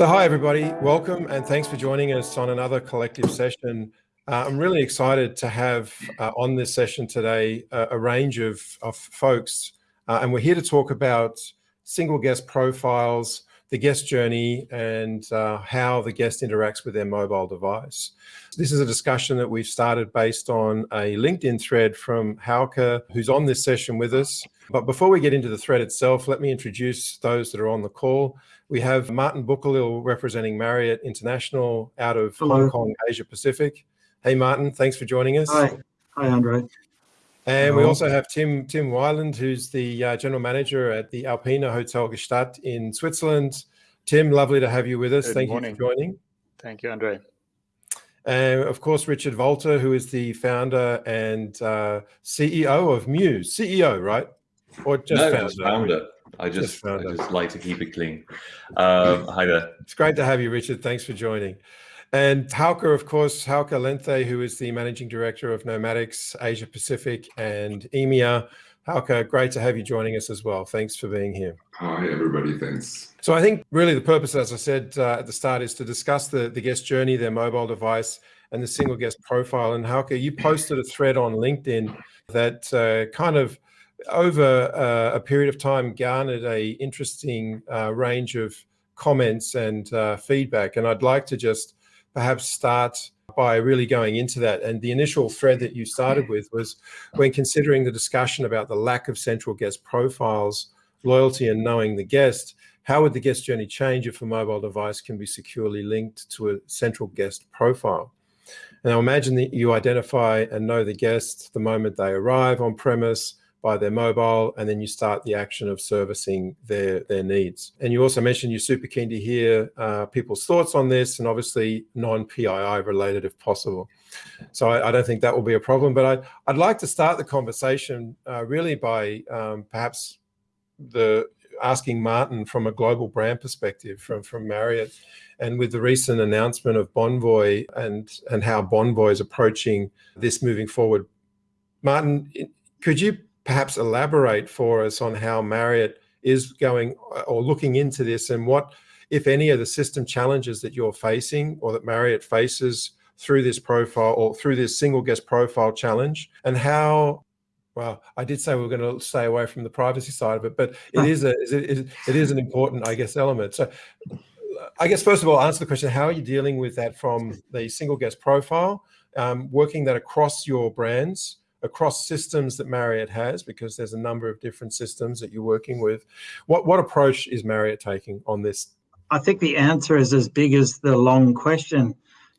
So, hi everybody, welcome and thanks for joining us on another collective session. Uh, I'm really excited to have uh, on this session today uh, a range of, of folks, uh, and we're here to talk about single guest profiles, the guest journey, and uh, how the guest interacts with their mobile device. This is a discussion that we've started based on a LinkedIn thread from Hauke, who's on this session with us. But before we get into the thread itself, let me introduce those that are on the call. We have Martin Buchalil representing Marriott International out of Hello. Hong Kong, Asia Pacific. Hey, Martin, thanks for joining us. Hi, hi, Andre. And we also have Tim Tim Weiland, who's the uh, general manager at the Alpina Hotel Gstaad in Switzerland. Tim, lovely to have you with us. Good Thank morning. you for joining. Thank you, Andre. And of course, Richard Valtr, who is the founder and uh, CEO of Mews. CEO, right? Or just no, founder? Just founder. I just, I just like to keep it clean. Um, hi there. It's great to have you, Richard. Thanks for joining. And Hauke, of course, Hauke Lenthe, who is the managing director of Nomadix Asia Pacific and EMEA. Hauke, great to have you joining us as well. Thanks for being here. Hi, everybody. Thanks. So I think really the purpose, as I said uh, at the start, is to discuss the, the guest journey, their mobile device, and the single guest profile. And Hauke, you posted a thread on LinkedIn that uh, kind of over uh, a period of time garnered a interesting uh, range of comments and uh, feedback. And I'd like to just perhaps start by really going into that. And the initial thread that you started with was when considering the discussion about the lack of central guest profiles, loyalty and knowing the guest, how would the guest journey change if a mobile device can be securely linked to a central guest profile? Now imagine that you identify and know the guest the moment they arrive on premise, by their mobile, and then you start the action of servicing their, their needs. And you also mentioned you're super keen to hear uh, people's thoughts on this and obviously non-PII related if possible. So I, I, don't think that will be a problem, but I, I'd like to start the conversation uh, really by um, perhaps the asking Martin from a global brand perspective from, from Marriott and with the recent announcement of Bonvoy and, and how Bonvoy is approaching this moving forward. Martin, could you perhaps elaborate for us on how Marriott is going uh, or looking into this and what, if any, of the system challenges that you're facing or that Marriott faces through this profile or through this single guest profile challenge and how well, I did say we are going to stay away from the privacy side of it, but it is a it is, it is an important, I guess, element. So, I guess first of all, answer the question: How are you dealing with that from the single guest profile, um, working that across your brands, across systems that Marriott has, because there's a number of different systems that you're working with. What, what approach is Marriott taking on this? I think the answer is as big as the long question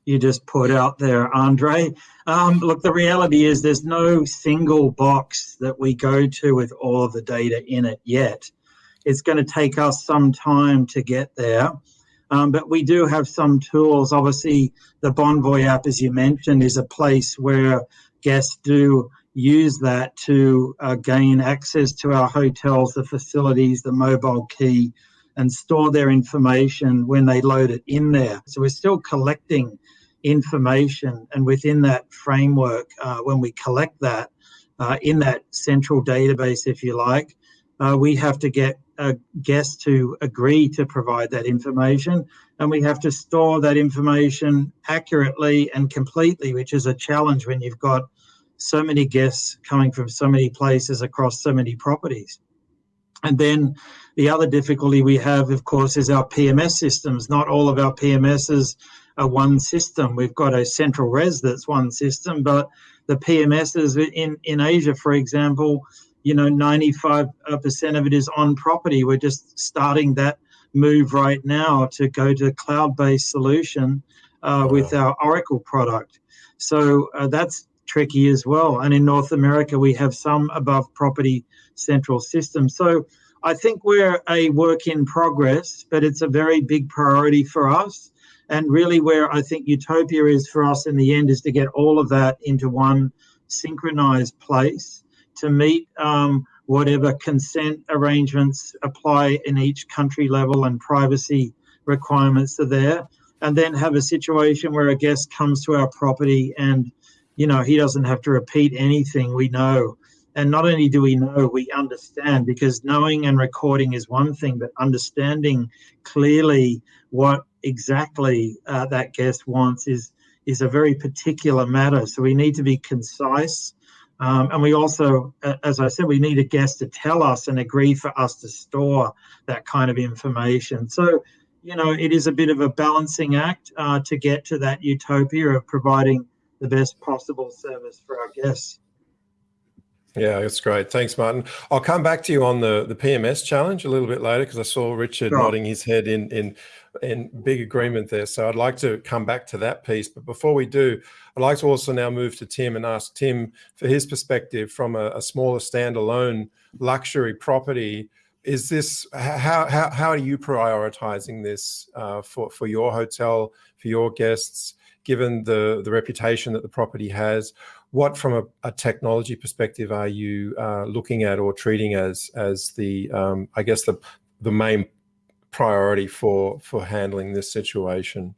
you just put out there, Andre. Um, look, the reality is there's no single box that we go to with all of the data in it yet. It's going to take us some time to get there. Um, but we do have some tools. Obviously, the Bonvoy app, as you mentioned, is a place where guests do use that to uh, gain access to our hotels, the facilities, the mobile key, and store their information when they load it in there. So we're still collecting information, and within that framework, uh, when we collect that uh, in that central database, if you like, uh, we have to get a guest to agree to provide that information, and we have to store that information accurately and completely, which is a challenge when you've got so many guests coming from so many places across so many properties. And then the other difficulty we have, of course, is our PMS systems. Not all of our PMSs are one system. We've got a central res that's one system, but the PMSs in, in Asia, for example, you know, 95% of it is on property. We're just starting that move right now to go to cloud-based solution uh, with our Oracle product. So uh, that's tricky as well. And in North America, we have some above property central systems. So I think we're a work in progress, but it's a very big priority for us. And really, where I think utopia is for us in the end is to get all of that into one synchronized place to meet um, whatever consent arrangements apply in each country level and privacy requirements are there. And then have a situation where a guest comes to our property and you know, he doesn't have to repeat anything. We know And not only do we know, we understand because knowing and recording is one thing, but understanding clearly what exactly uh, that guest wants is is a very particular matter. So we need to be concise. Um, and we also, as I said, we need a guest to tell us and agree for us to store that kind of information. So, you know, it is a bit of a balancing act uh, to get to that utopia of providing the best possible service for our guests. Yeah, that's great. Thanks, Martin. I'll come back to you on the, the PMS challenge a little bit later because I saw Richard nodding his head in, in in big agreement there. So I'd like to come back to that piece. But before we do, I'd like to also now move to Tim and ask Tim for his perspective from a, a smaller standalone luxury property. Is this how how how are you prioritizing this uh, for for your hotel for your guests? Given the the reputation that the property has, what from a, a technology perspective are you uh, looking at or treating as as the um, I guess the the main priority for for handling this situation?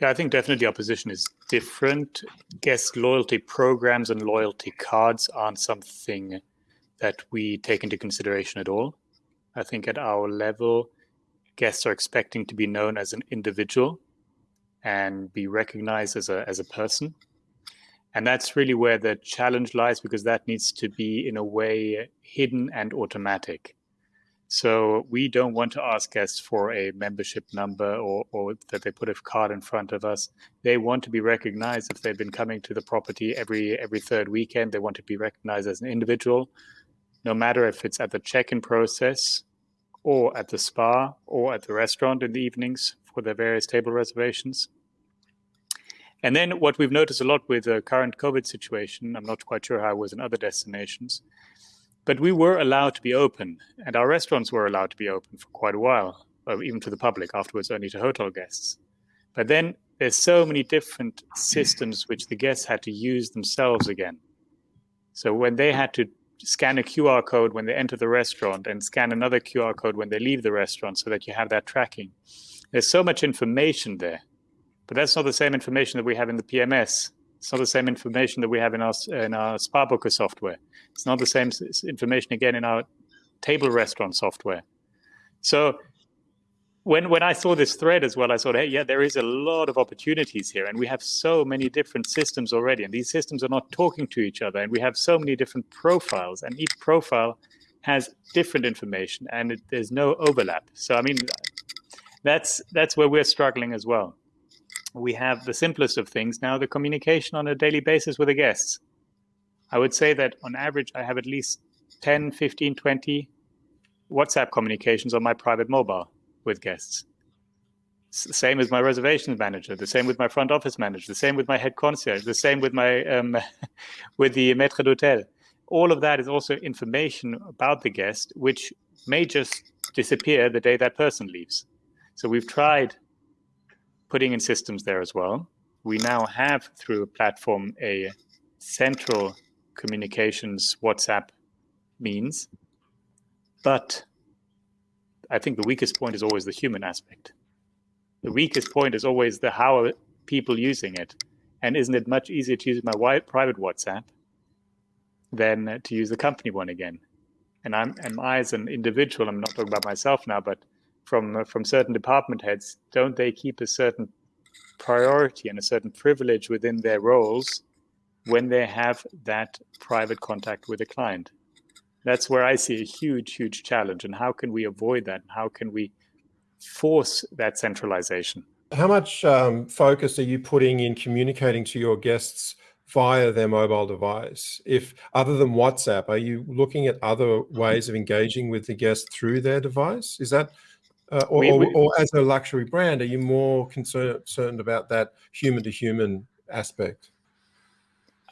Yeah, I think definitely our position is different. Guest loyalty programs and loyalty cards aren't something that we take into consideration at all. I think at our level, guests are expecting to be known as an individual and be recognized as a as a person and that's really where the challenge lies because that needs to be, in a way, hidden and automatic. So we don't want to ask guests for a membership number or, or, that they put a card in front of us. They want to be recognized if they've been coming to the property every every third weekend. They want to be recognized as an individual, no matter if it's at the check-in process or at the spa or at the restaurant in the evenings for their various table reservations. And then what we've noticed a lot with the current COVID situation, I'm not quite sure how it was in other destinations, but we were allowed to be open and our restaurants were allowed to be open for quite a while, uh, even to the public, afterwards only to hotel guests. But then there's so many different systems which the guests had to use themselves again. So when they had to scan a QR code when they enter the restaurant and scan another QR code when they leave the restaurant so that you have that tracking, there's so much information there but that's not the same information that we have in the PMS. It's not the same information that we have in our in our Spa Booker software. It's not the same information again in our table restaurant software. So when when I saw this thread as well, I thought, hey, yeah, there is a lot of opportunities here, and we have so many different systems already, and these systems are not talking to each other, and we have so many different profiles, and each profile has different information, and it, there's no overlap. So I mean, that's that's where we're struggling as well we have the simplest of things now the communication on a daily basis with the guests. I would say that on average, I have at least 10, 15, 20 WhatsApp communications on my private mobile with guests. the same with my reservations manager, the same with my front office manager, the same with my head concierge, the same with my um, with the maître d'hôtel. All of that is also information about the guest, which may just disappear the day that person leaves. So we've tried putting in systems there as well. We now have through a platform a central communications WhatsApp means, but I think the weakest point is always the human aspect. The weakest point is always the how are people using it, and isn't it much easier to use my private WhatsApp than to use the company one again? And I'm, am I as an individual? I'm not talking about myself now, but from uh, from certain department heads, don't they keep a certain priority and a certain privilege within their roles when they have that private contact with a client? That's where I see a huge, huge challenge. And how can we avoid that? How can we force that centralization? How much um, focus are you putting in communicating to your guests via their mobile device? If other than WhatsApp, are you looking at other ways of engaging with the guest through their device? Is that uh, or, we, we, or, as a luxury brand, are you more concerned about that human to human aspect?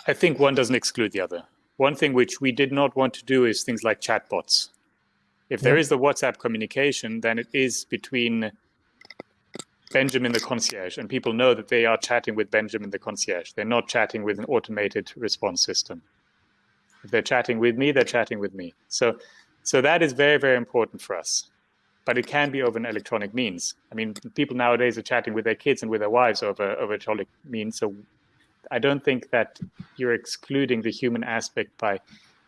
I think one doesn't exclude the other. One thing which we did not want to do is things like chatbots. If there yeah. is the WhatsApp communication, then it is between Benjamin the concierge, and people know that they are chatting with Benjamin the concierge. They're not chatting with an automated response system. If they're chatting with me, they're chatting with me. So, so that is very, very important for us but it can be over an electronic means. I mean, people nowadays are chatting with their kids and with their wives over over electronic means. So I don't think that you're excluding the human aspect by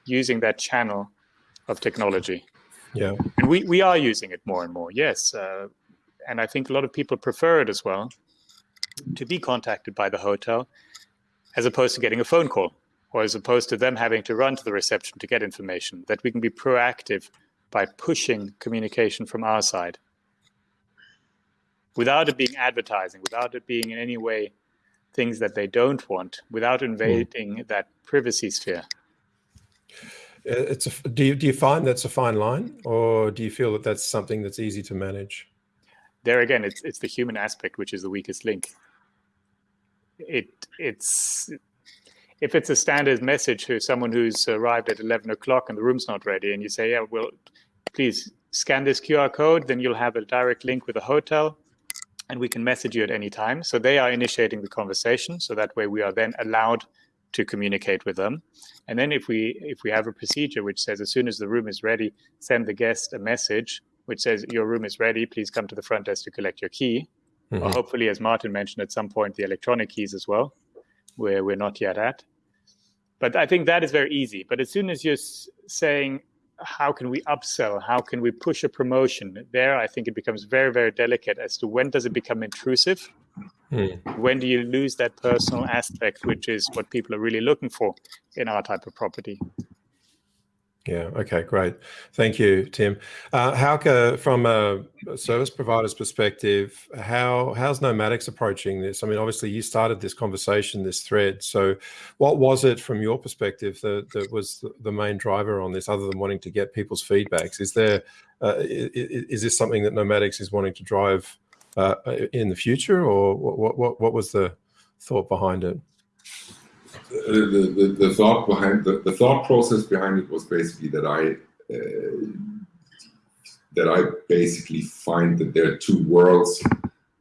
using that channel of technology. Yeah. And we, we are using it more and more, yes. Uh, and I think a lot of people prefer it as well to be contacted by the hotel as opposed to getting a phone call or as opposed to them having to run to the reception to get information, that we can be proactive by pushing communication from our side without it being advertising, without it being in any way things that they don't want, without hmm. invading mm. that privacy sphere. It's a, do you do you find that's a fine line, or do you feel that that's something that's easy to manage? There again, it's it's the human aspect which is the weakest link. It it's if it's a standard message to someone who's arrived at 11 o'clock and the room's not ready, and you say, yeah, well, please scan this QR code, then you'll have a direct link with the hotel and we can message you at any time. So they are initiating the conversation. So that way we are then allowed to communicate with them. And then if we if we have a procedure which says as soon as the room is ready, send the guest a message which says your room is ready, please come to the front desk to collect your key. Mm-hmm. Or hopefully, as Martin mentioned at some point, the electronic keys as well, where we're not yet at. But I think that is very easy. But as soon as you're saying how can we upsell? How can we push a promotion? There i think it becomes very very delicate as to when does it become intrusive? Hmm. when do you lose that personal aspect which is what people are really looking for in our type of property yeah. Okay. Great. Thank you, Tim. Uh, Hauke, from a service provider's perspective, how how's Nomadix approaching this? I mean, obviously, you started this conversation, this thread. So, what was it from your perspective that, that was the main driver on this, other than wanting to get people's feedbacks? Is there uh, is, is, this something that Nomadix is wanting to drive uh, in the future, or what, what what was the thought behind it? The, the, the, thought behind the, the thought process behind it was basically that I uh, that I basically find that there are two worlds.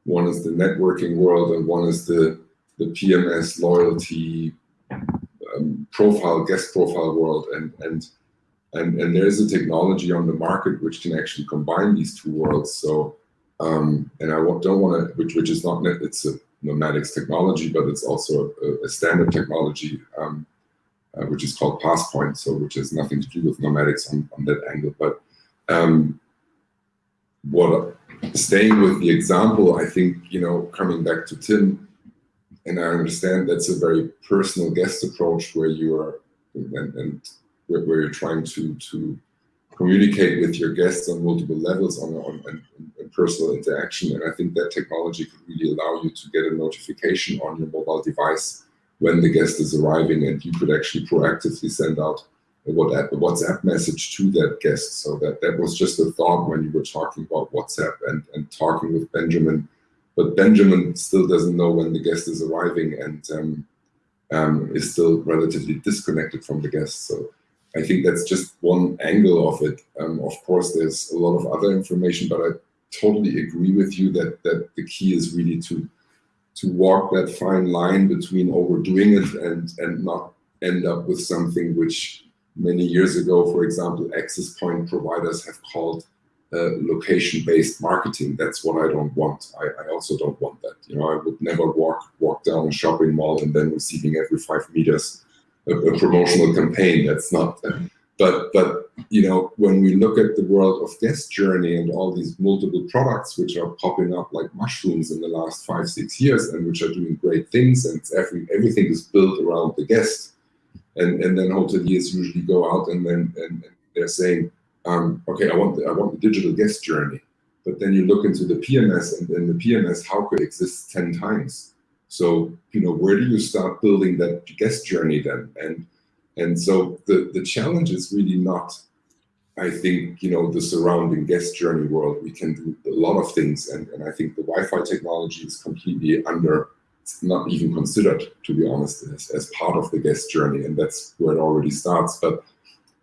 One is the networking world, and one is the the PMS loyalty um, profile, guest profile world, and and and and there is a technology on the market which can actually combine these two worlds. So, um, and I don't want to, which which is not it's a Nomadix technology, but it's also a, a standard technology, um, uh, which is called Passpoint, so which has nothing to do with Nomadix on, on that angle. But um, what staying with the example, I think, you know, coming back to Tim, and I understand that's a very personal guest approach where you are, and, and where, where you're trying to to communicate with your guests on multiple levels on, on, on, personal interaction. And I think that technology could really allow you to get a notification on your mobile device when the guest is arriving, and you could actually proactively send out a WhatsApp message to that guest. So that that was just a thought when you were talking about WhatsApp and, and talking with Benjamin. But Benjamin still doesn't know when the guest is arriving and um, um, is still relatively disconnected from the guest. So I think that's just one angle of it. Um, of course, there's a lot of other information, but I totally agree with you that that the key is really to to walk that fine line between overdoing it and and not end up with something which many years ago, for example, access point providers have called uh, location-based marketing. That's what I don't want. I, I, also don't want that. You know, I would never walk walk down a shopping mall and then receiving every five meters a, a promotional campaign. That's not. But but you know when we look at the world of guest journey and all these multiple products which are popping up like mushrooms in the last five six years and which are doing great things and every everything is built around the guest and and then hoteliers usually go out and then and, and they're saying um, okay I want the, I want the digital guest journey but then you look into the PMS and then the PMS how could exist 10 times so, you know, where do you start building that guest journey then? And and so the, the challenge is really not, I think, you know, the surrounding guest journey world. We can do a lot of things. And, and I think the Wi-Fi technology is completely under, not even considered, to be honest, as, as part of the guest journey. And that's where it already starts. But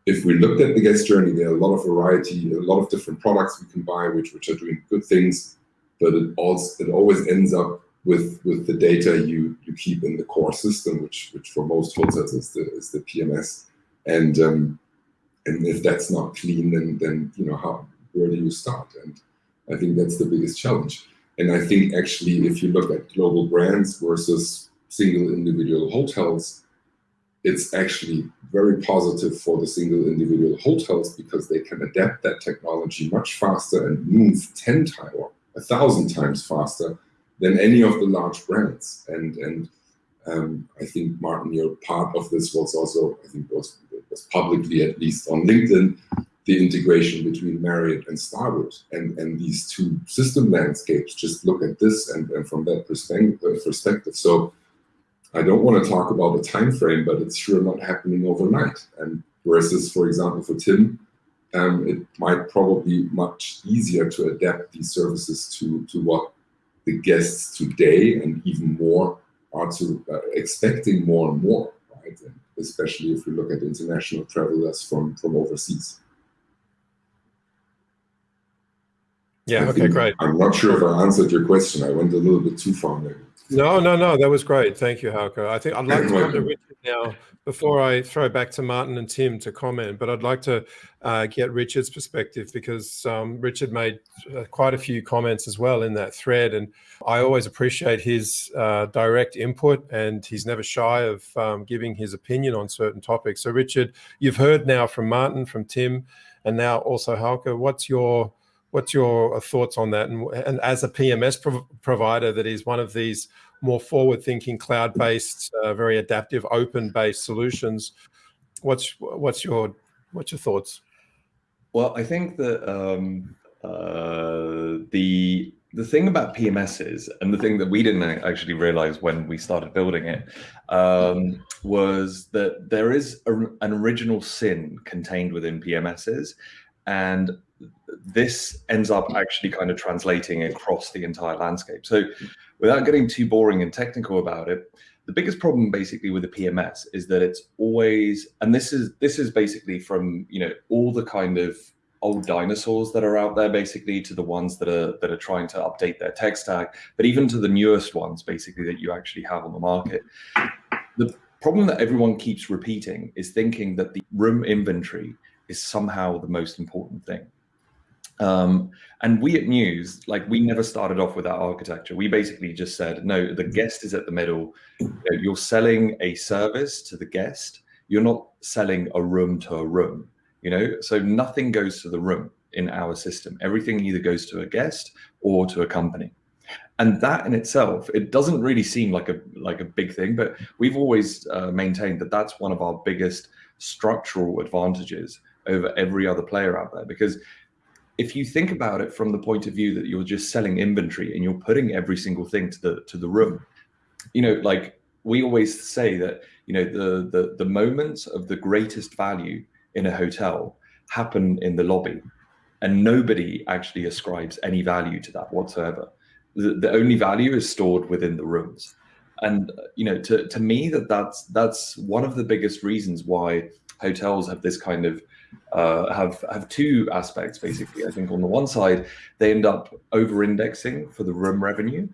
if we looked at the guest journey, there are a lot of variety, a lot of different products we can buy, which, which are doing good things, but it also it always ends up with with the data you you keep in the core system, which which for most hotels is the is the PMS, and um, and if that's not clean, then then you know how where do you start? And I think that's the biggest challenge. And I think actually, if you look at global brands versus single individual hotels, it's actually very positive for the single individual hotels because they can adapt that technology much faster and move 10 times or a thousand times faster than any of the large brands. And, and um, I think, Martin, your part of this was also, I think was, was publicly at least on LinkedIn, the integration between Marriott and Starwood and, and these two system landscapes, just look at this and, and from that perspective. So I don't want to talk about the time frame, but it's sure not happening overnight. And versus, for example, for Tim, um, it might probably much easier to adapt these services to, to what the guests today and even more are to uh, expecting more and more, right? And especially if we look at international travelers from, from overseas. Yeah, I okay, great. I'm not sure if I answered your question. I went a little bit too far maybe. No, no, no, that was great. Thank you, Hauke. I think I'd like to come to Richard now before I throw back to Martin and Tim to comment, but I'd like to uh, get Richard's perspective because um, Richard made uh, quite a few comments as well in that thread. And I always appreciate his uh, direct input and he's never shy of um, giving his opinion on certain topics. So Richard, you've heard now from Martin, from Tim, and now also Hauke. What's your What's your uh, thoughts on that? And, and as a PMS prov provider that is one of these more forward-thinking, cloud-based, uh, very adaptive, open-based solutions, what's what's your what's your thoughts? Well, I think that um, uh, the the thing about PMSs and the thing that we didn't actually realize when we started building it um, was that there is a, an original sin contained within PMSs, and this ends up actually kind of translating across the entire landscape. So without getting too boring and technical about it, the biggest problem basically with the PMS is that it's always, and this is this is basically from you know all the kind of old dinosaurs that are out there basically to the ones that are that are trying to update their tech stack, but even to the newest ones basically that you actually have on the market. The problem that everyone keeps repeating is thinking that the room inventory is somehow the most important thing. Um, and we at Mews, like we never started off with that architecture. We basically just said, no, the guest is at the middle. You you're selling a service to the guest. You're not selling a room to a room, you know? So nothing goes to the room in our system. Everything either goes to a guest or to a company. And that in itself, it doesn't really seem like a like a big thing, but we've always uh, maintained that that's one of our biggest structural advantages over every other player out there because if you think about it from the point of view that you're just selling inventory and you're putting every single thing to the to the room, you know, like we always say that you know the the the moments of the greatest value in a hotel happen in the lobby, and nobody actually ascribes any value to that whatsoever. The, the only value is stored within the rooms, and you know, to to me that that's that's one of the biggest reasons why hotels have this kind of uh, have have two aspects basically. I think on the one side, they end up over-indexing for the room revenue,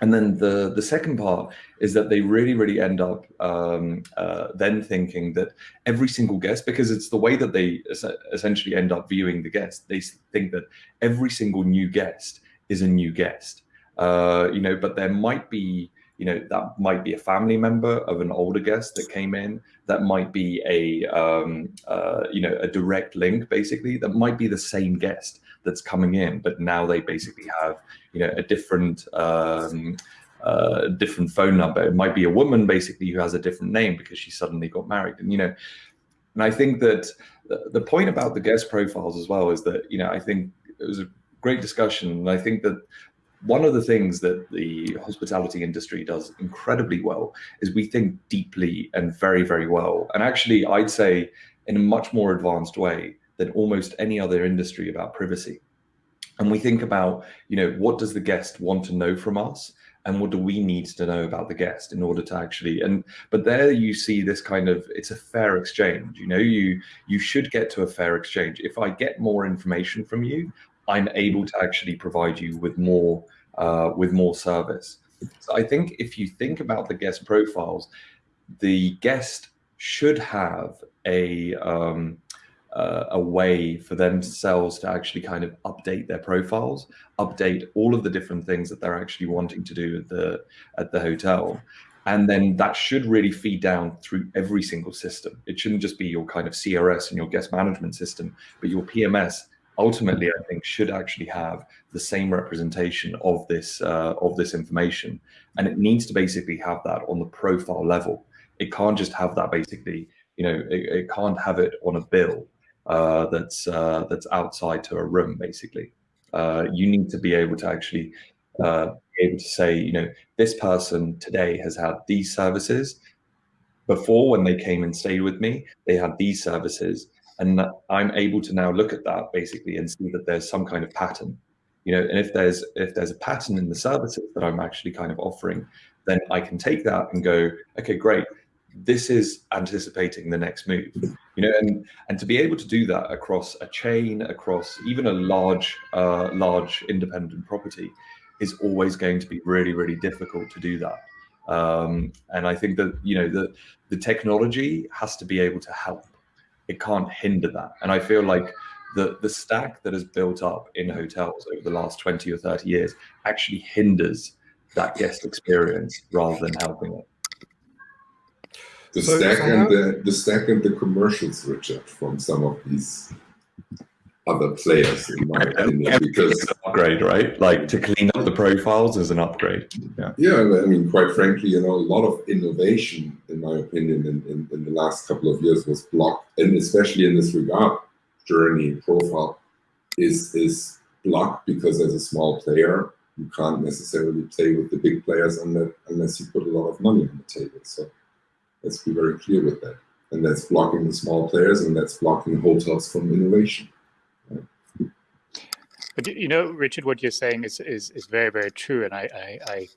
and then the the second part is that they really really end up um, uh, then thinking that every single guest, because it's the way that they es essentially end up viewing the guest, they think that every single new guest is a new guest. Uh, you know, but there might be you know that might be a family member of an older guest that came in that might be a um, uh, you know a direct link basically that might be the same guest that's coming in but now they basically have you know a different um, uh, different phone number. It might be a woman basically who has a different name because she suddenly got married. And you know and i think that the, the point about the guest profiles as well is that you know i think it was a great discussion. And i think that one of the things that the hospitality industry does incredibly well is we think deeply and very, very well. And actually, I'd say in a much more advanced way than almost any other industry about privacy. And we think about, you know, what does the guest want to know from us? And what do we need to know about the guest in order to actually, and, but there you see this kind of, it's a fair exchange, you know, you, you should get to a fair exchange. If I get more information from you, I'm able to actually provide you with more uh, with more service. So I think if you think about the guest profiles, the guest should have a um, uh, a way for themselves to actually kind of update their profiles, update all of the different things that they're actually wanting to do at the at the hotel. And then that should really feed down through every single system. It shouldn't just be your kind of CRS and your guest management system, but your PMS ultimately, I think, should actually have the same representation of this uh, of this information, and it needs to basically have that on the profile level. It can't just have that basically, you know, it, it can't have it on a bill uh, that's uh, that's outside to a room. Basically, uh, you need to be able to actually uh, be able to say, you know, this person today has had these services. Before, when they came and stayed with me, they had these services and i'm able to now look at that basically and see that there's some kind of pattern you know and if there's if there's a pattern in the services that i'm actually kind of offering then i can take that and go okay great. This is anticipating the next move you know and and to be able to do that across a chain across even a large uh, large independent property is always going to be really really difficult to do that. Um, and i think that you know the the technology has to be able to help it can't hinder that. And I feel like the the stack that has built up in hotels over the last 20 or 30 years actually hinders that guest experience rather than helping it. The so stack and the the stack and the commercials, Richard, from some of these other players, in my opinion, because upgrade, right? Like to clean up the profiles is an upgrade. Yeah. Yeah, I mean, quite frankly, you know, a lot of innovation, in my opinion, in, in, in the last couple of years was blocked, and especially in this regard, journey profile is is blocked because as a small player, you can't necessarily play with the big players unless, unless you put a lot of money on the table. So let's be very clear with that. And that's blocking the small players and that's blocking hotels from innovation. But you know, Richard, what you're saying is is, is very very true, and I, I, I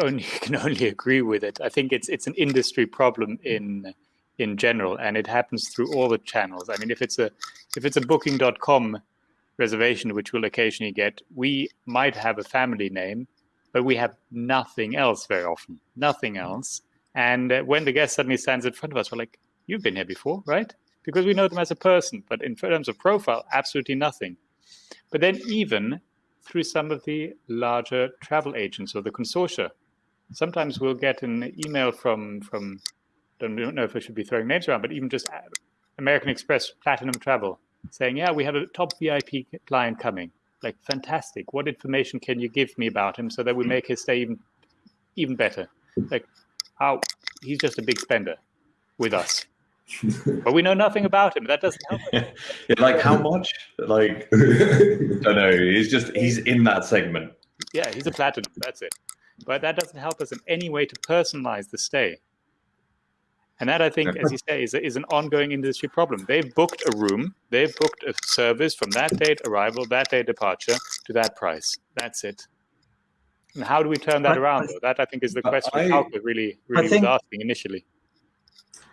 only can only agree with it. I think it's it's an industry problem in in general, and it happens through all the channels. I mean, if it's a if it's a Booking.com reservation, which we'll occasionally get, we might have a family name, but we have nothing else very often, nothing else. And uh, when the guest suddenly stands in front of us, we're like, "You've been here before, right?" Because we know them as a person, but in terms of profile, absolutely nothing. But then even through some of the larger travel agents or the consortia, sometimes we'll get an email from from don't know if I should be throwing names around, but even just uh, American Express Platinum Travel saying, "Yeah, we have a top VIP client coming. Like, fantastic! What information can you give me about him so that we hmm. make his stay even even better? Like, how he's just a big spender with us but we know nothing about him. That doesn't help. yeah, like how much? Like I don't know. He's just he's in that segment. Yeah, he's a platinum. That's it. But that doesn't help us in any way to personalize the stay. And that, I think, as you say, is, is an ongoing industry problem. They've booked a room, they've booked a service from that date arrival, that day departure to that price. That's it. And how do we turn that around? Though? That, I think, is the question I, Hauke really, really think, was asking initially.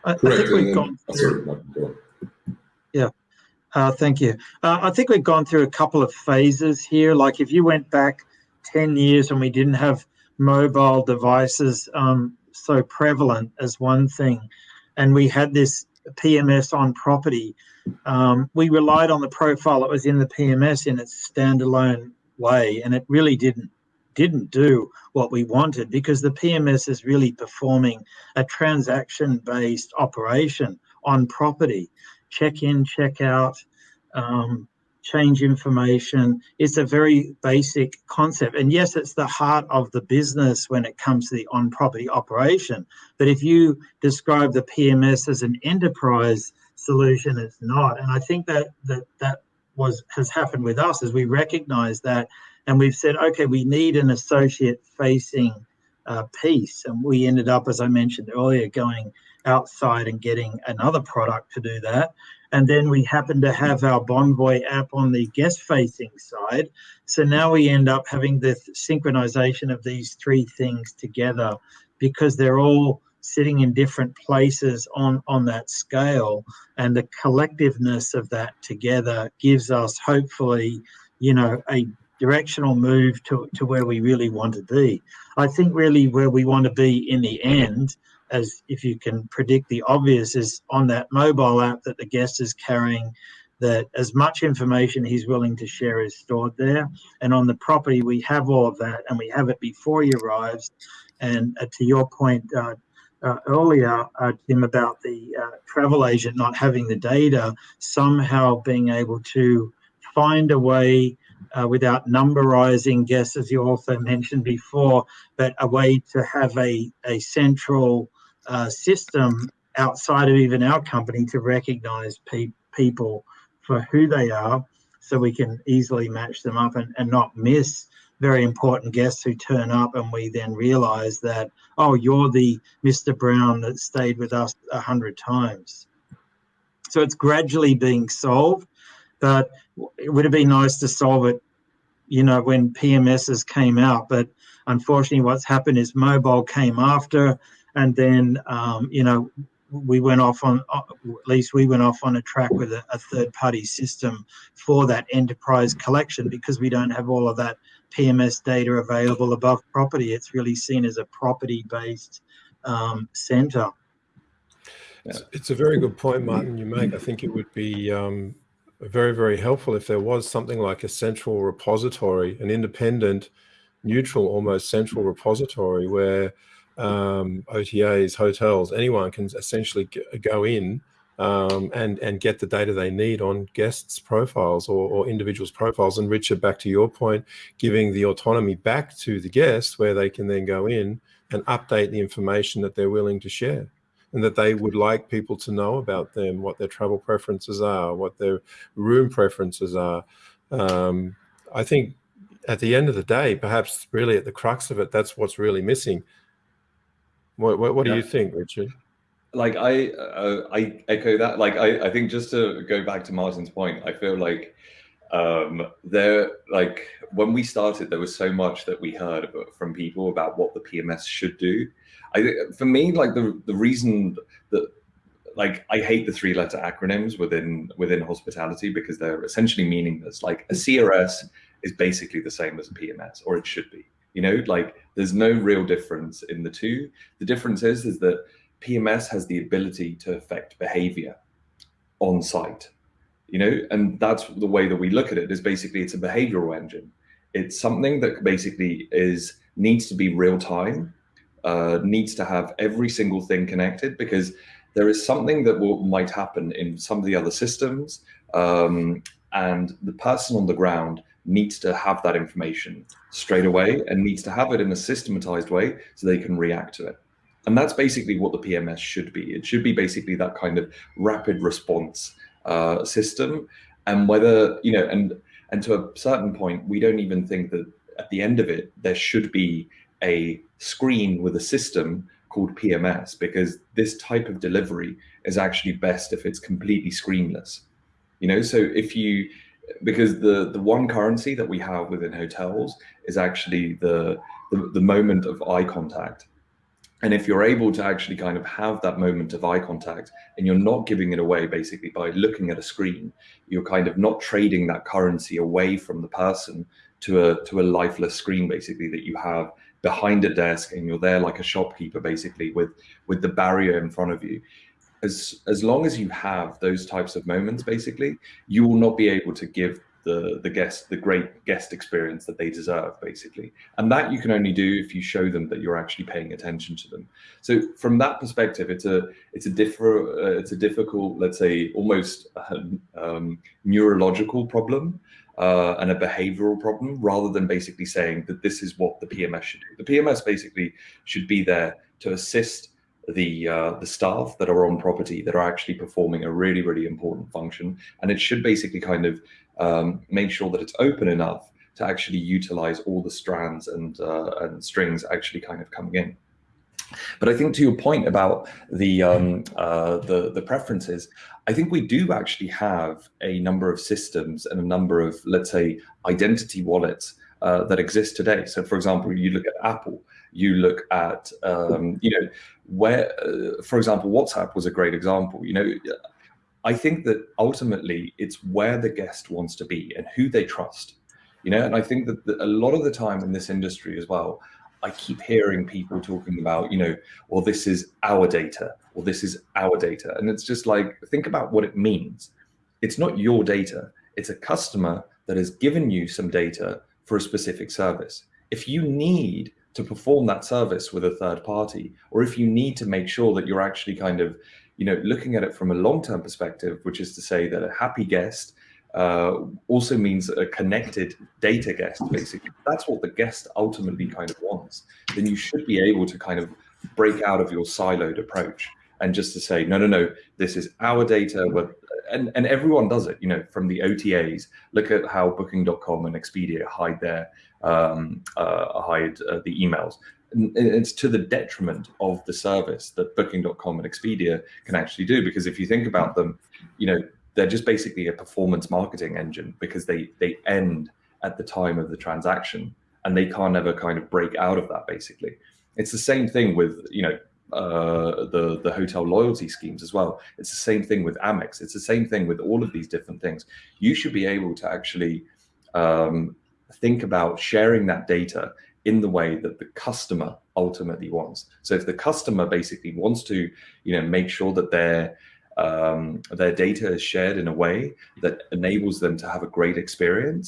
I, I think we've gone through. Yeah, uh, thank you. Uh, I think we've gone through a couple of phases here. Like if you went back 10 years and we didn't have mobile devices um, so prevalent as one thing, and we had this PMS on property, um, we relied on the profile that was in the PMS in its standalone way, and it really didn't didn't do what we wanted because the PMS is really performing a transaction based operation on property check in, check out, um, change information. It's a very basic concept. And yes, it's the heart of the business when it comes to the on property operation. But if you describe the PMS as an enterprise solution, it's not. And I think that that, that was has happened with us as we recognize that and we've said, okay, we need an associate facing uh, piece. And we ended up, as I mentioned earlier, going outside and getting another product to do that. And then we happen to have our Bonvoy app on the guest facing side. So now we end up having the synchronization of these three things together because they're all sitting in different places on, on that scale. And the collectiveness of that together gives us hopefully, you know, a directional move to, to where we really want to be. I think really where we want to be in the end, as if you can predict the obvious, is on that mobile app that the guest is carrying, that as much information he's willing to share is stored there. And on the property, we have all of that and we have it before he arrives. And uh, to your point uh, uh, earlier, uh, Tim, about the uh, travel agent not having the data, somehow being able to find a way uh, without numberizing guests, as you also mentioned before, but a way to have a, a central uh, system outside of even our company to recognize pe people for who they are so we can easily match them up and, and not miss very important guests who turn up and we then realize that, oh, you're the Mr. Brown that stayed with us a hundred times. So it's gradually being solved, but it would have been nice to solve it, you know, when PMSs came out. But unfortunately, what's happened is mobile came after, and then, um, you know, we went off on, uh, at least we went off on a track with a, a third party system for that enterprise collection because we don't have all of that PMS data available above property. It's really seen as a property based um, center. It's, it's, a very good point, Martin, you make. I think it would be um, very, very helpful if there was something like a central repository, an independent, neutral, almost central repository where um, OTAs, hotels, anyone can essentially go in um, and and get the data they need on guests' profiles or, or, individuals' profiles. And Richard, back to your point, giving the autonomy back to the guests where they can then go in and update the information that they're willing to share and that they would like people to know about them, what their travel preferences are, what their room preferences are. Um, I think at the end of the day, perhaps really at the crux of it, that's what's really missing. What, what, what do you think, Richard? like I uh, I echo that. Like I I think just to go back to Martin's point, I feel like um there like when we started there was so much that we heard from people about what the PMS should do. I for me like the the reason that like I hate the three letter acronyms within within hospitality because they're essentially meaningless. Like a CRS is basically the same as a PMS or it should be. You know, like there's no real difference in the two. The difference is is that PMS has the ability to affect behavior on site, you know, and that's the way that we look at it is basically it's a behavioral engine. It's something that basically is needs to be real time, uh, needs to have every single thing connected because there is something that will, might happen in some of the other systems um, and the person on the ground needs to have that information straight away and needs to have it in a systematized way so they can react to it. And that's basically what the PMS should be. It should be basically that kind of rapid response uh, system. And whether, you know, and, and to a certain point, we don't even think that at the end of it, there should be a screen with a system called PMS because this type of delivery is actually best if it's completely screenless. You know, so if you, because the, the one currency that we have within hotels is actually the, the, the moment of eye contact. And if you're able to actually kind of have that moment of eye contact and you're not giving it away basically by looking at a screen, you're kind of not trading that currency away from the person to a to a lifeless screen basically that you have behind a desk and you're there like a shopkeeper basically with with the barrier in front of you. As as long as you have those types of moments basically, you will not be able to give the the guest the great guest experience that they deserve basically. And that you can only do if you show them that you're actually paying attention to them. So from that perspective it's a it's a different uh, it's a difficult let's say almost um, neurological problem uh, and a behavioral problem rather than basically saying that this is what the PMS should do. The PMS basically should be there to assist the uh, the staff that are on property that are actually performing a really really important function and it should basically kind of um, make sure that it's open enough to actually utilize all the strands and, uh, and strings actually kind of coming in. But I think to your point about the, um, uh, the, the preferences, I think we do actually have a number of systems and a number of, let's say, identity wallets uh, that exist today. So for example, you look at Apple, you look at, um, you know, where, uh, for example, WhatsApp was a great example. You know, I think that ultimately it's where the guest wants to be and who they trust. You know, and I think that a lot of the time in this industry as well, I keep hearing people talking about, you know, well, this is our data, or this is our data. And it's just like, think about what it means. It's not your data. It's a customer that has given you some data for a specific service. If you need to perform that service with a third party, or if you need to make sure that you're actually kind of, you know, looking at it from a long-term perspective, which is to say that a happy guest uh, also means a connected data guest, basically. That's what the guest ultimately kind of wants. Then you should be able to kind of break out of your siloed approach and just to say, no, no, no, this is our data. And, and everyone does it, you know, from the OTAs. Look at how Booking.com and Expedia hide their um, uh, hide uh, the emails. It's to the detriment of the service that Booking.com and Expedia can actually do. Because if you think about them, you know, they're just basically a performance marketing engine because they they end at the time of the transaction and they can't ever kind of break out of that basically. It's the same thing with you know uh, the the hotel loyalty schemes as well. It's the same thing with amex. It's the same thing with all of these different things. You should be able to actually um, think about sharing that data in the way that the customer ultimately wants. So if the customer basically wants to you know make sure that they're um, their data is shared in a way that enables them to have a great experience,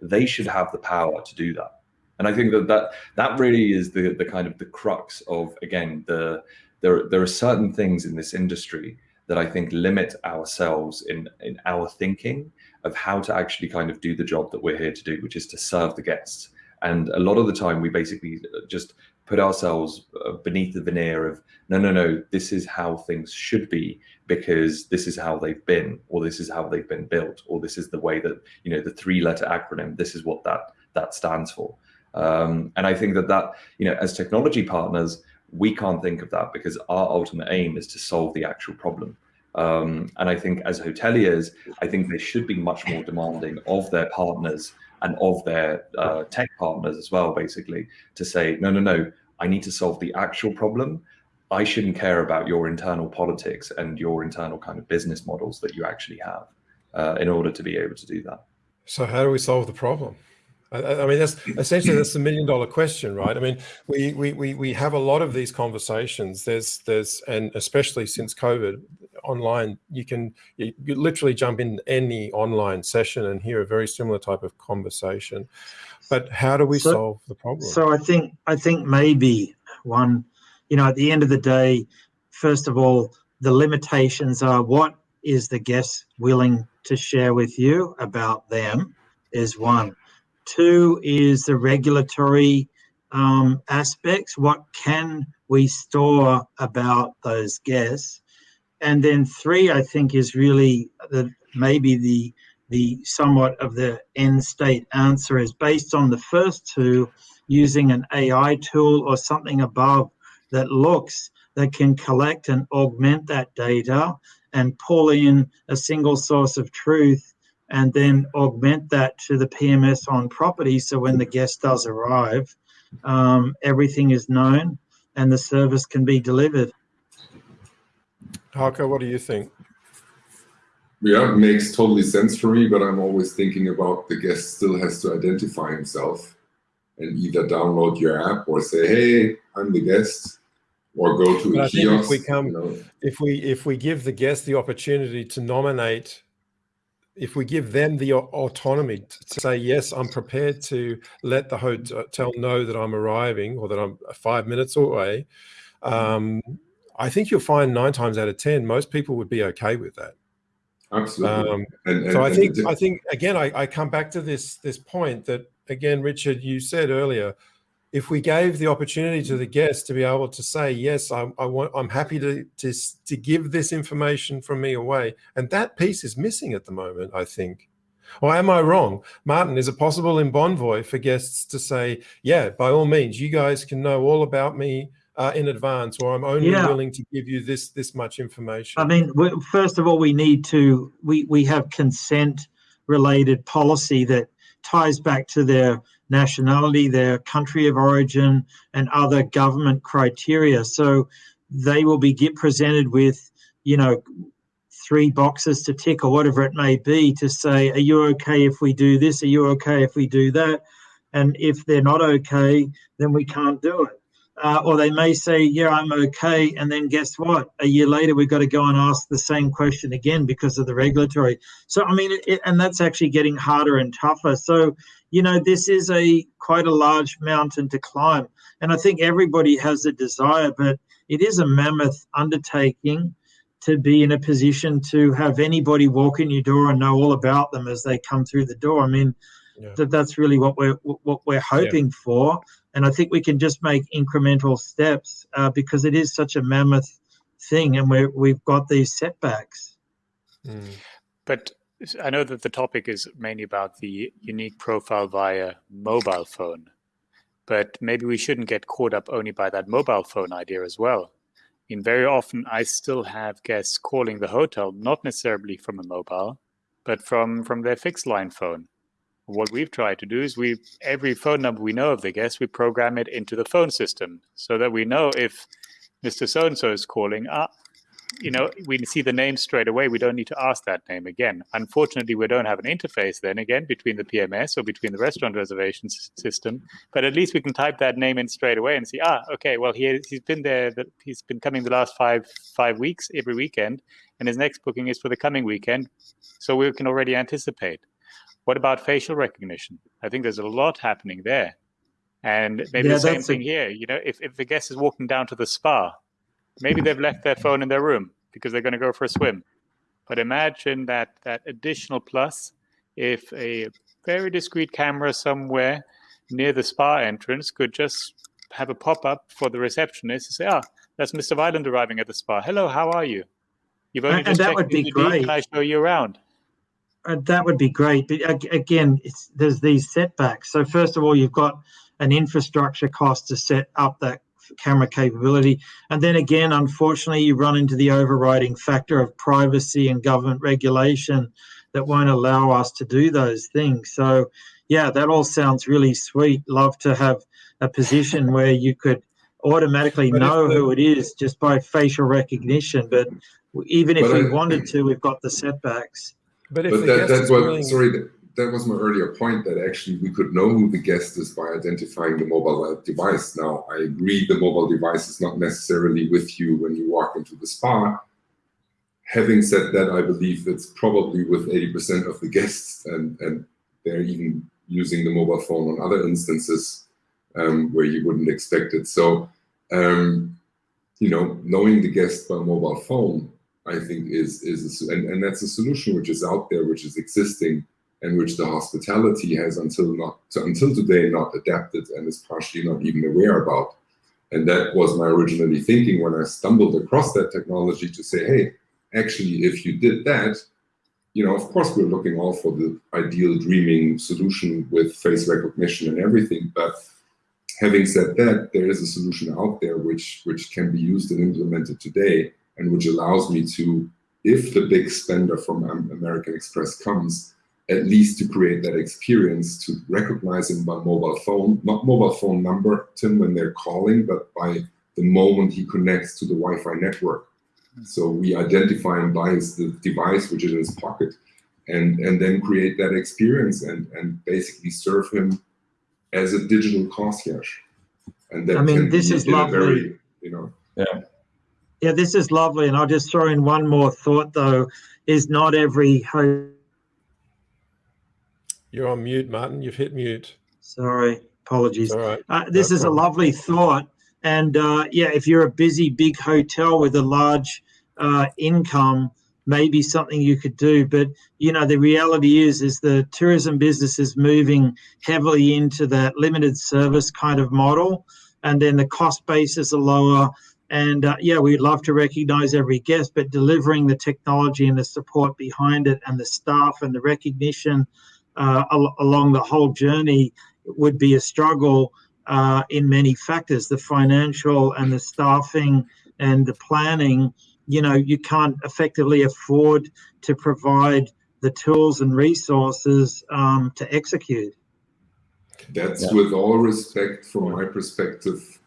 they should have the power to do that. And I think that that, that really is the, the kind of the crux of, again, the there, there are certain things in this industry that I think limit ourselves in, in our thinking of how to actually kind of do the job that we're here to do, which is to serve the guests. And a lot of the time we basically just put ourselves uh, beneath the veneer of no no no this is how things should be because this is how they've been or this is how they've been built or this is the way that you know the three letter acronym this is what that that stands for. Um, and i think that that you know as technology partners we can't think of that because our ultimate aim is to solve the actual problem. Um, and i think as hoteliers i think they should be much more demanding of their partners and of their uh, tech partners as well, basically, to say, no, no, no, I need to solve the actual problem. I shouldn't care about your internal politics and your internal kind of business models that you actually have uh, in order to be able to do that. So how do we solve the problem? I, I mean, that's essentially that's the million dollar question, right? I mean, we, we, we, we have a lot of these conversations. There's, there's, and especially since COVID, online, you can you, you literally jump in any online session and hear a very similar type of conversation. But how do we so, solve the problem? So I think I think maybe one, you know, at the end of the day, first of all, the limitations are what is the guest willing to share with you about them is one. Two is the regulatory um, aspects. What can we store about those guests? and then three, I think, is really the maybe the the somewhat of the end state answer is based on the first two, using an AI tool or something above that looks that can collect and augment that data and pull in a single source of truth and then augment that to the PMS on property. So when the guest does arrive, um, everything is known and the service can be delivered. Hauke, what do you think? Yeah, makes totally sense for me, but I'm always thinking about the guest still has to identify himself and either download your app or say, hey, I'm the guest, or go to but a kiosk. If we, come, you know. if, we, if we give the guest the opportunity to nominate, if we give them the autonomy to say, yes, I'm prepared to let the hotel know that I'm arriving or that I'm five minutes away, um, I think you'll find nine times out of 10, most people would be okay with that. Absolutely. Um, and, and, so I think, I think again, I, I come back to this, this point that again, Richard, you said earlier, if we gave the opportunity to the guest to be able to say, yes, I, I want, I'm happy to, to, to give this information from me away. And that piece is missing at the moment, I think. Or am I wrong? Martin, is it possible in Bonvoy for guests to say, yeah, by all means, you guys can know all about me uh, in advance, or I'm only yeah. willing to give you this this much information? I mean, first of all, we need to we we have consent related policy that ties back to their nationality, their country of origin, and other government criteria. So they will be get presented with, you know, three boxes to tick or whatever it may be to say, are you okay if we do this? Are you okay if we do that? And if they're not okay, then we can't do it. Uh, or they may say, yeah, I'm okay. And then guess what? A year later, we've got to go and ask the same question again because of the regulatory. So, I mean, it, and that's actually getting harder and tougher. So, you know, this is a quite a large mountain to climb. And I think everybody has a desire, but it is a mammoth undertaking to be in a position to have anybody walk in your door and know all about them as they come through the door. I mean, yeah. that that's really what we're what we're hoping yeah. for and I think we can just make incremental steps uh, because it is such a mammoth thing, and we we've got these setbacks. Mm. But I know that the topic is mainly about the unique profile via mobile phone, but maybe we shouldn't get caught up only by that mobile phone idea as well. I mean, very often I still have guests calling the hotel, not necessarily from a mobile, but from from their fixed line phone what we've tried to do is we every phone number we know of the guest, we program it into the phone system so that we know if Mr. So and so is calling. Uh, you know, we see the name straight away. We don't need to ask that name again. Unfortunately, we don't have an interface then again between the PMS or between the restaurant reservations system. But at least we can type that name in straight away and see, ah, okay, well, he, he's been there. He's been coming the last five five weeks every weekend, and his next booking is for the coming weekend. So we can already anticipate. What about facial recognition? I think there's a lot happening there. And maybe yeah, the same thing a... here. You know, if, if the guest is walking down to the spa, maybe they've left their phone in their room because they're going to go for a swim. But imagine that that additional plus if a very discreet camera somewhere near the spa entrance could just have a pop up for the receptionist to say, "Ah, that's Mr. Weiland arriving at the spa. Hello, how are you? You've only and, just and that would be great. Can I show you around?" Uh, that would be great. But again, there's these setbacks. So first of all, you've got an infrastructure cost to set up that camera capability. And then again, unfortunately, you run into the overriding factor of privacy and government regulation that won't allow us to do those things. So yeah, that all sounds really sweet. Love to have a position where you could automatically know who it is just by facial recognition. But even if we wanted to, we've got the setbacks. But, but that, that's what, willing... sorry, that, that was my earlier point that actually we could know who the guest is by identifying the mobile device. Now, I agree the mobile device is not necessarily with you when you walk into the spa. Having said that, I believe it's probably with 80% of the guests and, and they're even using the mobile phone on other instances um, where you wouldn't expect it. So, um, you know, knowing the guest by mobile phone I think is is a, and, and that's a solution which is out there, which is existing, and which the hospitality has until not until today not adapted and is partially not even aware about. And that was my originally thinking when I stumbled across that technology to say, hey, actually, if you did that, you know, of course, we're looking all for the ideal dreaming solution with face recognition and everything. But having said that, there is a solution out there which which can be used and implemented today and which allows me to, if the big spender from American Express comes, at least to create that experience to recognize him by mobile phone, not mobile phone number, Tim, when they're calling, but by the moment he connects to the Wi-Fi network. Hmm. So we identify him by his the device, which is in his pocket, and, and then create that experience and, and basically serve him as a digital concierge. And that I mean, this is lovely. Very, you know, yeah. Yeah, this is lovely. And I'll just throw in one more thought, though, is not every host. You're on mute, Martin. You've hit mute. Sorry, apologies. All right. Uh, this no is problem. a lovely thought. And uh, yeah, if you're a busy big hotel with a large uh, income, maybe something you could do. But you know, the reality is, is the tourism business is moving heavily into that limited service kind of model, and then the cost bases are lower and uh, yeah, we'd love to recognize every guest, but delivering the technology and the support behind it and the staff and the recognition uh, al- along the whole journey would be a struggle uh, in many factors the financial and the staffing and the planning. You know, you can't effectively afford to provide the tools and resources um, to execute. That's yeah. with all respect from my perspective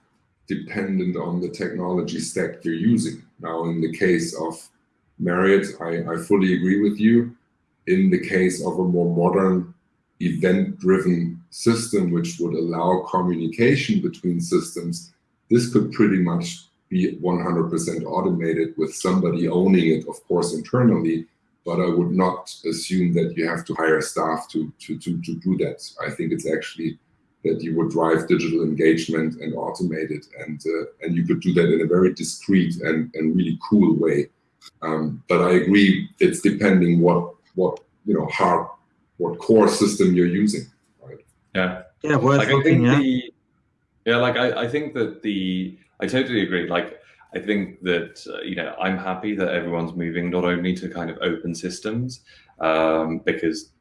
dependent on the technology stack you're using. Now, in the case of Marriott, I, I fully agree with you. In the case of a more modern event-driven system, which would allow communication between systems, this could pretty much be 100% automated with somebody owning it, of course, internally, but I would not assume that you have to hire staff to, to, to, to do that. I think it's actually that you would drive digital engagement and automate it, and uh, and you could do that in a very discreet and, and really cool way. Um, but I agree, it's depending what what you know hard what core system you're using. Right? Yeah. Yeah, worth like looking I at. think the yeah, like I, I think that the I totally agree. Like I think that uh, you know I'm happy that everyone's moving not only to kind of open systems um, because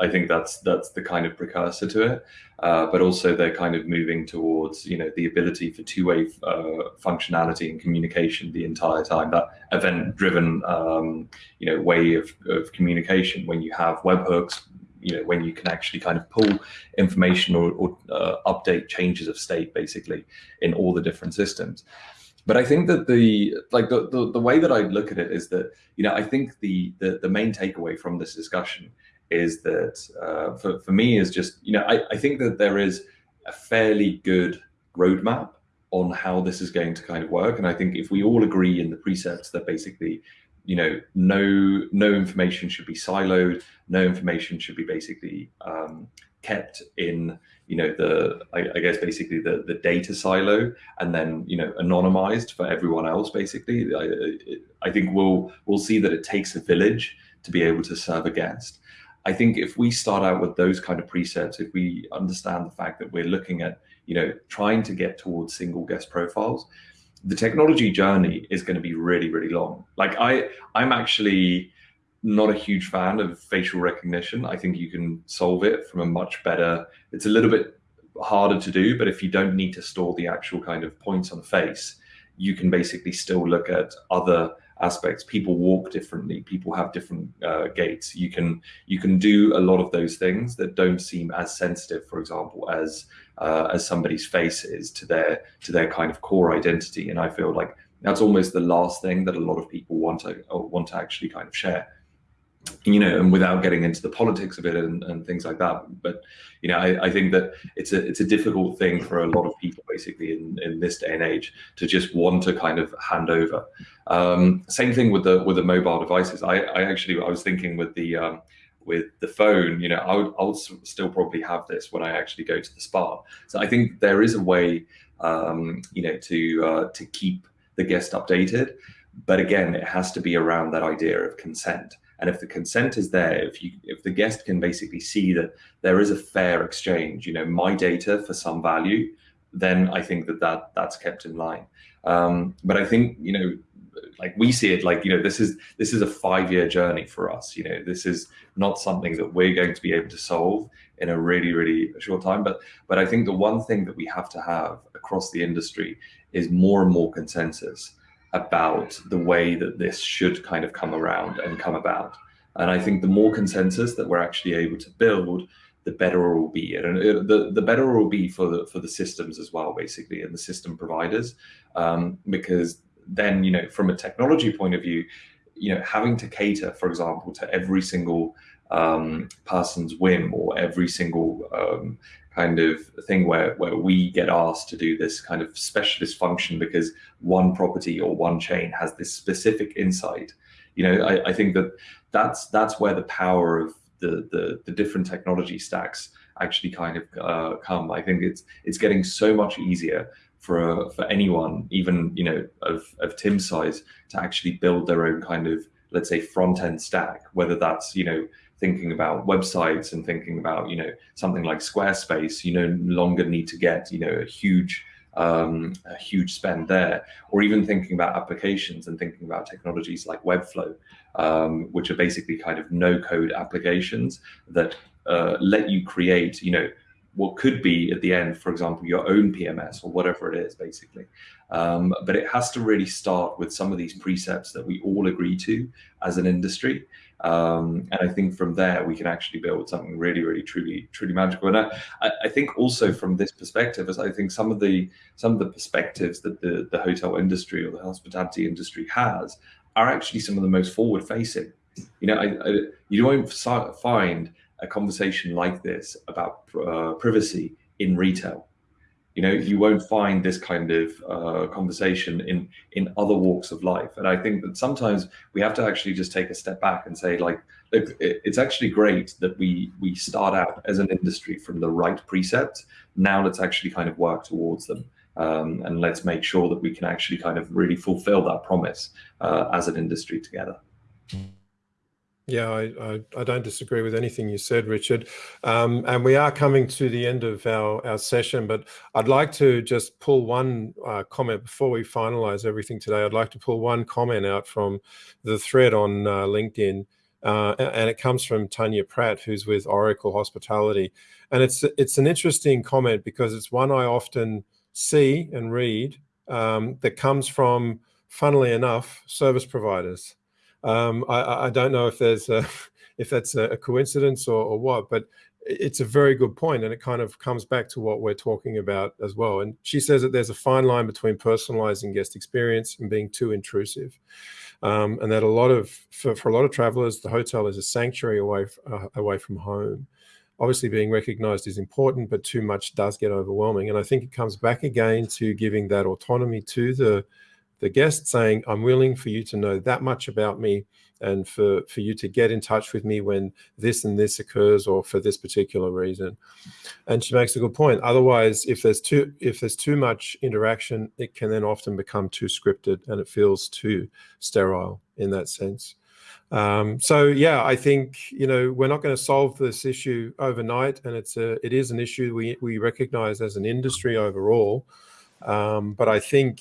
I think that's that's the kind of precursor to it, uh, but also they're kind of moving towards you know the ability for two-way uh, functionality and communication the entire time. That event-driven um, you know way of, of communication when you have webhooks, you know when you can actually kind of pull information or, or uh, update changes of state basically in all the different systems but I think that the like the, the, the way that I look at it is that you know I think the the, the main takeaway from this discussion is that uh, for, for me is just, you know, I, I think that there is a fairly good roadmap on how this is going to kind of work. And I think if we all agree in the precepts that basically, you know, no no information should be siloed, no information should be basically um, kept in, you know, the I, I, guess basically the the data silo, and then you know anonymized for everyone else. Basically, I, I think we'll we'll see that it takes a village to be able to serve a guest. I think if we start out with those kind of presets, if we understand the fact that we're looking at, you know, trying to get towards single guest profiles, the technology journey is going to be really, really long. Like I, I'm actually not a huge fan of facial recognition. I think you can solve it from a much better, it's a little bit harder to do, but if you don't need to store the actual kind of points on the face, you can basically still look at other aspects. People walk differently. People have different uh, gaits. You can you can do a lot of those things that don't seem as sensitive, for example, as uh, as somebody's face is to their to their kind of core identity. And I feel like that's almost the last thing that a lot of people want to want to actually kind of share you know, and without getting into the politics of it and, and things like that. But you know, I, I, think that it's a it's a difficult thing for a lot of people, basically, in, in this day and age, to just want to kind of hand over. Um, same thing with the with the mobile devices. I, I actually I was thinking with the um, with the phone, you know, I would, I'll still probably have this when I actually go to the spa. So I think there is a way, um, you know, to uh, to keep the guest updated. But again, it has to be around that idea of consent. And if the consent is there, if you if the guest can basically see that there is a fair exchange, you know, my data for some value, then I think that, that that's kept in line. Um, but I think, you know, like we see it like, you know, this is this is a five-year journey for us. You know, this is not something that we're going to be able to solve in a really, really short time. But but I think the one thing that we have to have across the industry is more and more consensus about the way that this should kind of come around and come about. And I think the more consensus that we're actually able to build, the better it will be, and the the better it will be for the for the systems as well, basically, and the system providers, um, because then you know from a technology point of view, you know having to cater, for example, to every single um, person's whim or every single um, kind of thing where, where we get asked to do this kind of specialist function because one property or one chain has this specific insight. You know, I, I think that that's that's where the power of the, the, the different technology stacks actually kind of uh, come. I think it's it's getting so much easier for for anyone, even you know of of Tim's size, to actually build their own kind of let's say front end stack, whether that's you know thinking about websites and thinking about you know something like Squarespace, you no longer need to get you know a huge um, a huge spend there, or even thinking about applications and thinking about technologies like Webflow, um, which are basically kind of no-code applications that uh, let you create, you know, what could be at the end, for example, your own PMS or whatever it is, basically. Um, but it has to really start with some of these precepts that we all agree to as an industry. Um, and I think from there we can actually build something really, really, truly, truly magical. And I, I think also from this perspective, as I think some of the some of the perspectives that the the hotel industry or the hospitality industry has are actually some of the most forward facing. You know, I, I, you don't find a conversation like this about uh, privacy in retail. You know, you won't find this kind of uh, conversation in in other walks of life. And I think that sometimes we have to actually just take a step back and say, like, look, it's actually great that we we start out as an industry from the right precepts. Now let's actually kind of work towards them. Um, and let's make sure that we can actually kind of really fulfill that promise uh, as an industry together. Yeah, I, I, I, don't disagree with anything you said, Richard. Um, and we are coming to the end of our, our session, but I'd like to just pull one uh, comment before we finalize everything today. I'd like to pull one comment out from the thread on uh, LinkedIn. Uh, and it comes from Tanya Pratt, who's with Oracle Hospitality. And it's it's an interesting comment because it's one I often see and read um, that comes from, funnily enough, service providers. Um, I, I, don't know if there's a, if that's a coincidence or, or, what, but it's a very good point, and it kind of comes back to what we're talking about as well. And she says that there's a fine line between personalizing guest experience and being too intrusive, um, and that a lot of for, for a lot of travelers, the hotel is a sanctuary away uh, away from home obviously being recognized is important, but too much does get overwhelming. And I think it comes back again to giving that autonomy to the, the guest saying, I'm willing for you to know that much about me and for, for you to get in touch with me when this and this occurs or for this particular reason. And she makes a good point. Otherwise, if there's too if there's too much interaction, it can then often become too scripted and it feels too sterile in that sense. Um, so yeah, I think you know we're not going to solve this issue overnight, and it's a it is an issue we we recognise as an industry overall. Um, but I think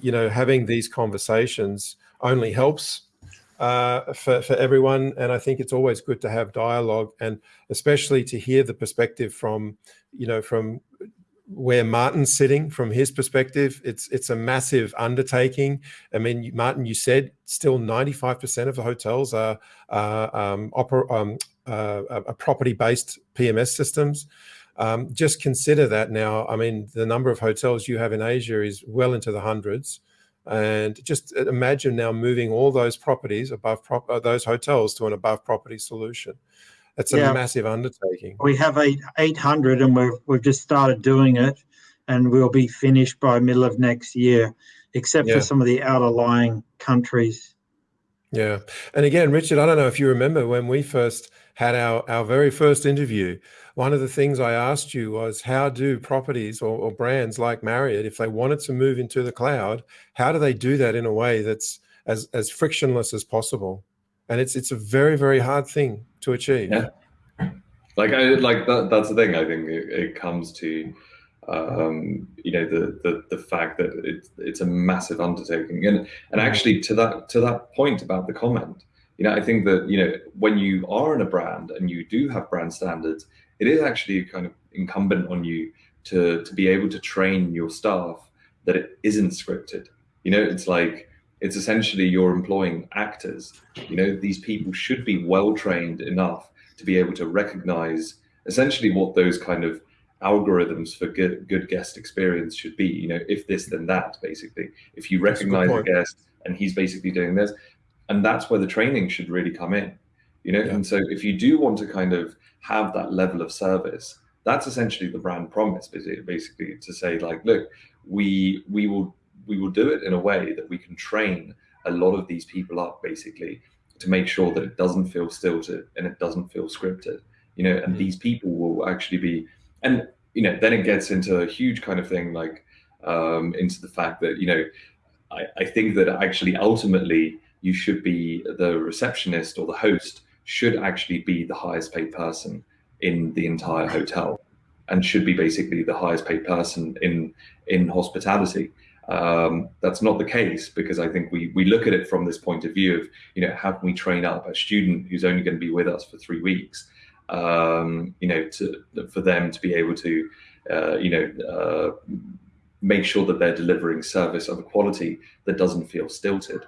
you know having these conversations only helps uh, for for everyone, and I think it's always good to have dialogue, and especially to hear the perspective from you know from where Martin's sitting from his perspective, it's it's a massive undertaking. I mean, Martin, you said still 95% of the hotels are, um, um, uh, property-based PMS systems. Um, just consider that now. I mean, the number of hotels you have in Asia is well into the hundreds. And just imagine now moving all those properties above prop uh, those hotels to an above property solution. It's a yeah. massive undertaking. We have eight, 800 and we've, we've just started doing it and we'll be finished by middle of next year, except yeah. for some of the outer lying countries. Yeah. And again, Richard, I don't know if you remember when we first had our, our very first interview, one of the things I asked you was how do properties or, or brands like Marriott, if they wanted to move into the cloud, how do they do that in a way that's as, as frictionless as possible? And it's, it's a very, very hard thing to achieve. Yeah. Like I like that. That's the thing. I think it, it comes to um, you know the, the the fact that it's it's a massive undertaking, and and mm-hmm. actually to that to that point about the comment, you know, I think that you know when you are in a brand and you do have brand standards, it is actually kind of incumbent on you to to be able to train your staff that it isn't scripted. You know, it's like it's essentially you're employing actors. You know, these people should be well trained enough to be able to recognize essentially what those kind of algorithms for good, good guest experience should be. You know, if this, then that, basically. If you recognize a guest and he's basically doing this, and that's where the training should really come in. You know, yeah. and so if you do want to kind of have that level of service, that's essentially the brand promise, basically to say like, look, we we will we will do it in a way that we can train a lot of these people up basically to make sure that it doesn't feel stilted and it doesn't feel scripted you know and mm-hmm. these people will actually be and you know then it gets into a huge kind of thing like um, into the fact that you know I, I think that actually ultimately you should be the receptionist or the host should actually be the highest paid person in the entire hotel and should be basically the highest paid person in in hospitality um, that's not the case because I think we we look at it from this point of view of you know how can we train up a student who's only going to be with us for three weeks, um, you know, to for them to be able to uh, you know uh, make sure that they're delivering service of a quality that doesn't feel stilted.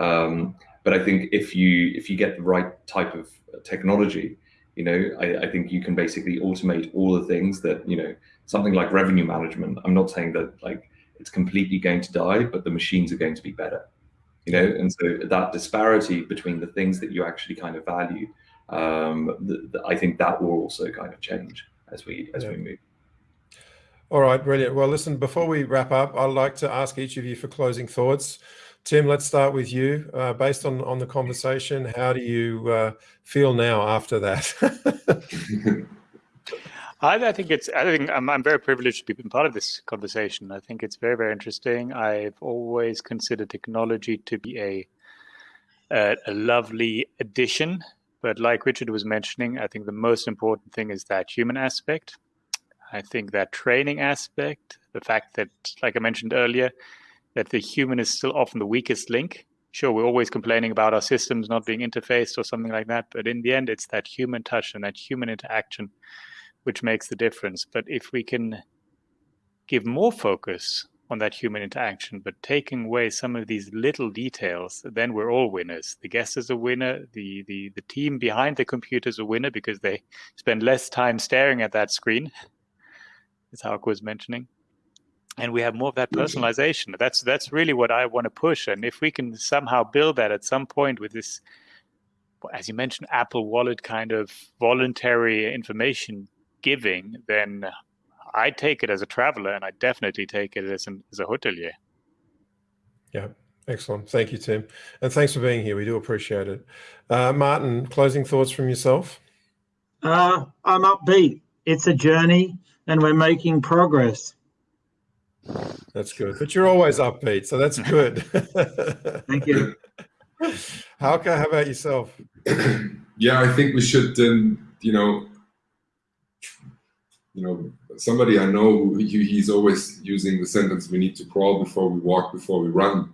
Um, but I think if you if you get the right type of technology, you know, I, I, think you can basically automate all the things that you know something like revenue management. I'm not saying that like it's completely going to die, but the machines are going to be better. You know, and so that disparity between the things that you actually kind of value, um, the, the, I think that will also kind of change as we as yeah. we move. All right, brilliant. Well, listen, before we wrap up, I'd like to ask each of you for closing thoughts. Tim, let's start with you. Uh, based on, on the conversation, how do you uh, feel now after that? I, I, think it's. I think I'm, I'm very privileged to be part of this conversation. I think it's very, very interesting. I've always considered technology to be a a, a lovely addition, but like Richard was mentioning, I think the most important thing is that human aspect. I think that training aspect, the fact that, like I mentioned earlier, that the human is still often the weakest link. Sure, we're always complaining about our systems not being interfaced or something like that, but in the end, it's that human touch and that human interaction which makes the difference. But if we can give more focus on that human interaction, but taking away some of these little details, then we're all winners. The guest is a winner. The the the team behind the computer is a winner because they spend less time staring at that screen, as Hauke was mentioning. And we have more of that personalization. That's that's really what I want to push. And if we can somehow build that at some point with this, as you mentioned, Apple Wallet kind of voluntary information giving, then I take it as a traveler, and I definitely take it as, an, as a hotelier. Yeah, excellent. Thank you, Tim, and thanks for being here. We do appreciate it. Uh, Martin, closing thoughts from yourself? Uh, I'm upbeat. It's a journey, and we're making progress. That's good, but you're always upbeat, so that's good. Thank you. Hauke, how about yourself? yeah, I think we should, um, you know, you know, somebody I know, he, he's always using the sentence, we need to crawl before we walk, before we run.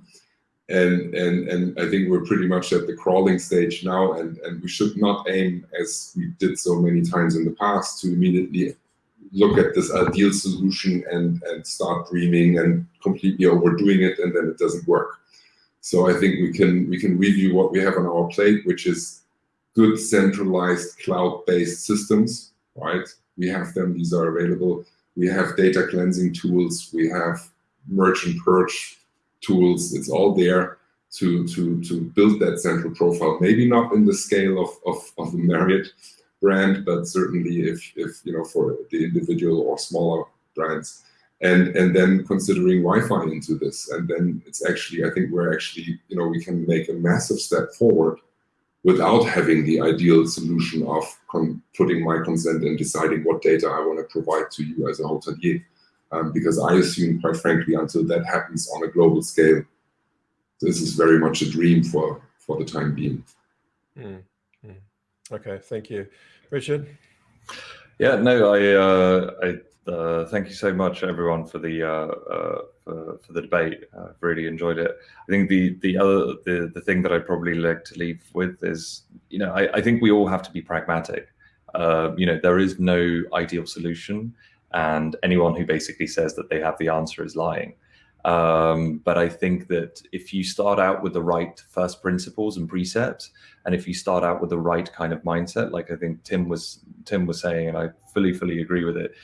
And, and, and I think we're pretty much at the crawling stage now, and, and we should not aim, as we did so many times in the past, to immediately look at this ideal solution and, and start dreaming and completely overdoing it, and then it doesn't work. So I think we can, we can review what we have on our plate, which is good centralized cloud-based systems, right? We have them, these are available. We have data cleansing tools, we have merge and purge tools, it's all there to, to, to build that central profile. Maybe not in the scale of, of, of the Marriott brand, but certainly if, if you know for the individual or smaller brands. And, and then considering Wi-Fi into this. And then it's actually, I think we're actually, you know, we can make a massive step forward without having the ideal solution of putting my consent and deciding what data I want to provide to you as a hotelier. Um, because I assume, quite frankly, until that happens on a global scale, this is very much a dream for, for the time being. Mm, mm. Okay, thank you. Richard? Yeah, no, I, uh, I uh, thank you so much, everyone, for the uh, uh, for, for, the debate. I've really enjoyed it. I think the the other the the thing that I'd probably like to leave with is, you know, I, I think we all have to be pragmatic. Uh, you know, there is no ideal solution, and anyone who basically says that they have the answer is lying. Um, but I think that if you start out with the right first principles and precepts, and if you start out with the right kind of mindset, like I think Tim was Tim was saying, and I fully fully agree with it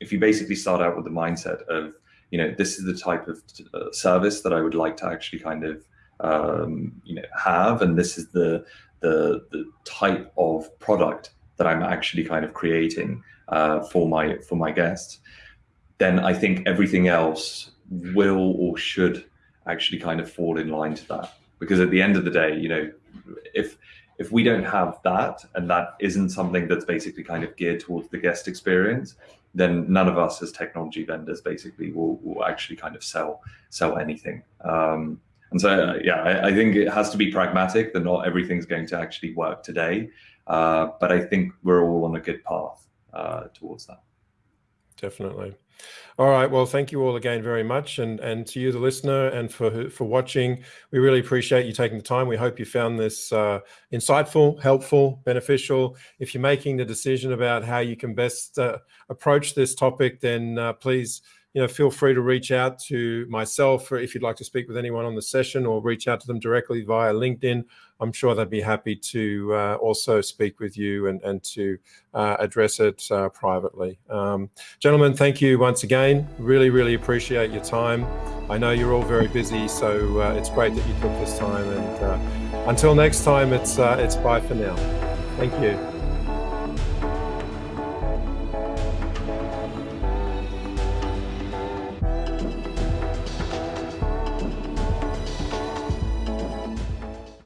if you basically start out with the mindset of, you know, this is the type of uh, service that I would like to actually kind of, um, you know, have, and this is the, the, the type of product that I'm actually kind of creating uh, for my for my guests, then I think everything else will or should actually kind of fall in line to that. Because at the end of the day, you know, if if we don't have that and that isn't something that's basically kind of geared towards the guest experience, then none of us as technology vendors basically will, will actually kind of sell sell anything. Um, and so, uh, yeah, I, I, think it has to be pragmatic that not everything's going to actually work today. Uh, but I think we're all on a good path uh, towards that. Definitely. All right. Well, thank you all again very much. And, and to you, the listener, and for, for watching, we really appreciate you taking the time. We hope you found this uh, insightful, helpful, beneficial. If you're making the decision about how you can best uh, approach this topic, then uh, please you know, feel free to reach out to myself if you'd like to speak with anyone on the session or reach out to them directly via LinkedIn. I'm sure they'd be happy to uh, also speak with you and, and to uh, address it uh, privately. Um, gentlemen, thank you once again. Really, really appreciate your time. I know you're all very busy, so uh, it's great that you took this time. And uh, until next time, it's, uh, it's bye for now. Thank you.